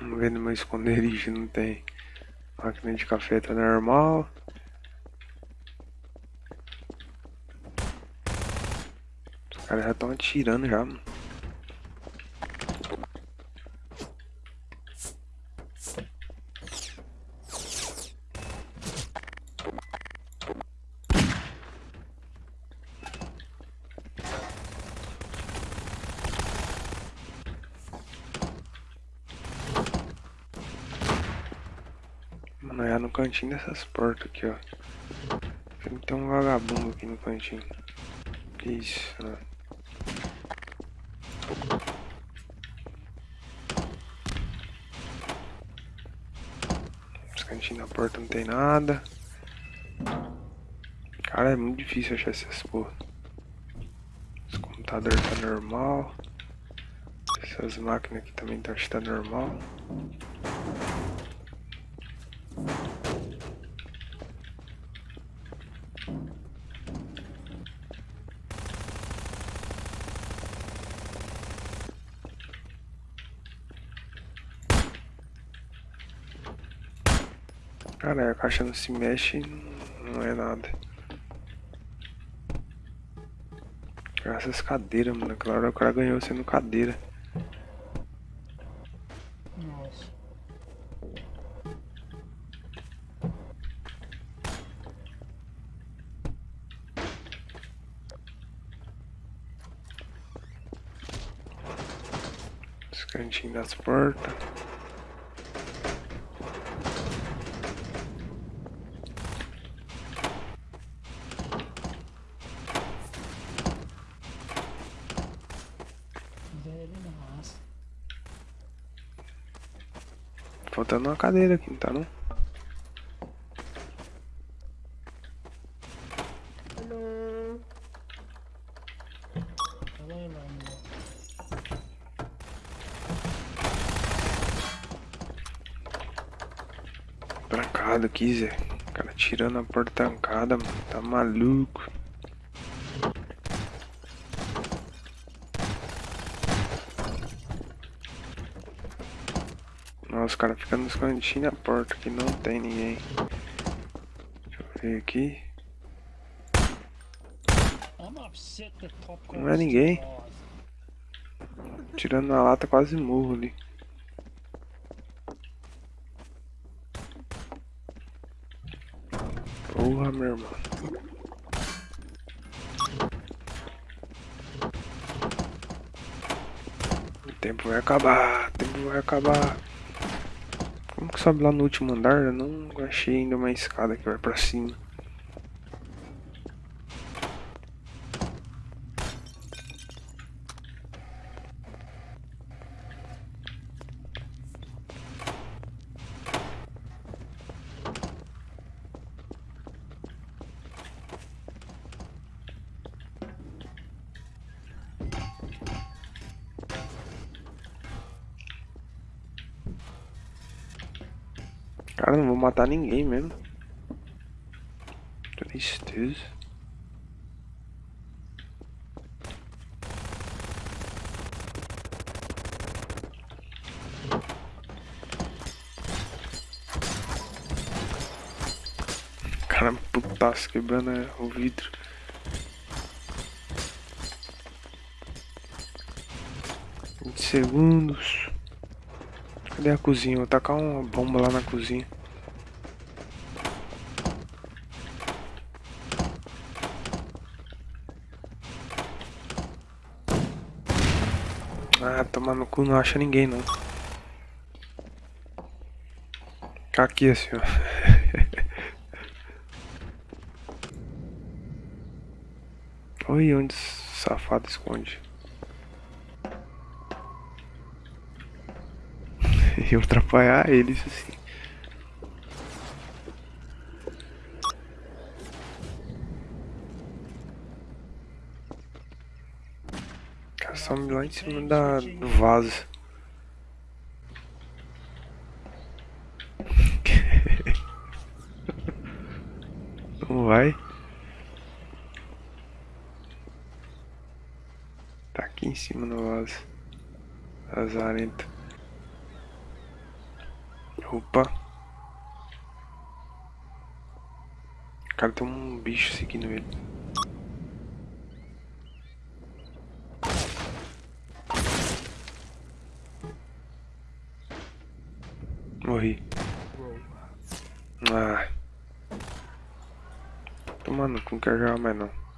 Vamos ver no meu esconderijo, não tem. Máquina de café tá normal. Os caras já estão atirando já, mano. Mano, é no cantinho dessas portas aqui, ó. Tem que ter um vagabundo aqui no cantinho. Que isso, né? Os cantinhos da porta não tem nada. Cara, é muito difícil achar essas porra. Esse computador tá normal. Essas máquinas aqui também tá, acho que tá normal. Cara, a caixa não se mexe, não é nada. Essas cadeiras, mano. Claro, o cara ganhou sendo cadeira. Nossa. Os cantinhos das portas. Velho, nossa. Faltando uma cadeira aqui, não tá não? Trancado aqui, Zé. O cara tirando a porta trancada, mano. Tá maluco. Nossa, os caras ficam nos cantinhos da porta que não tem ninguém. Deixa eu ver aqui. Não é ninguém. Tirando na lata, quase morro ali. Porra, meu irmão. O tempo vai acabar, o tempo vai acabar. Que sobe lá no último andar? Eu não achei ainda uma escada que vai pra cima. Cara, não vou matar ninguém mesmo. Tristeza. Cara, putaço quebrando é, o vidro. Vinte segundos. Cadê a cozinha? Vou tacar uma bomba lá na cozinha. Ah, tomar no cu não acha ninguém não. Aqui assim, ó. Oi, onde safado esconde? Eu atrapalhar eles assim. Cara, some lá em cima da, do vaso. Não vai? Tá aqui em cima no vaso. Azarento. Opa. Cara, tem um bicho seguindo ele. Morri. Ah. Tomando, não quero jogar mais não.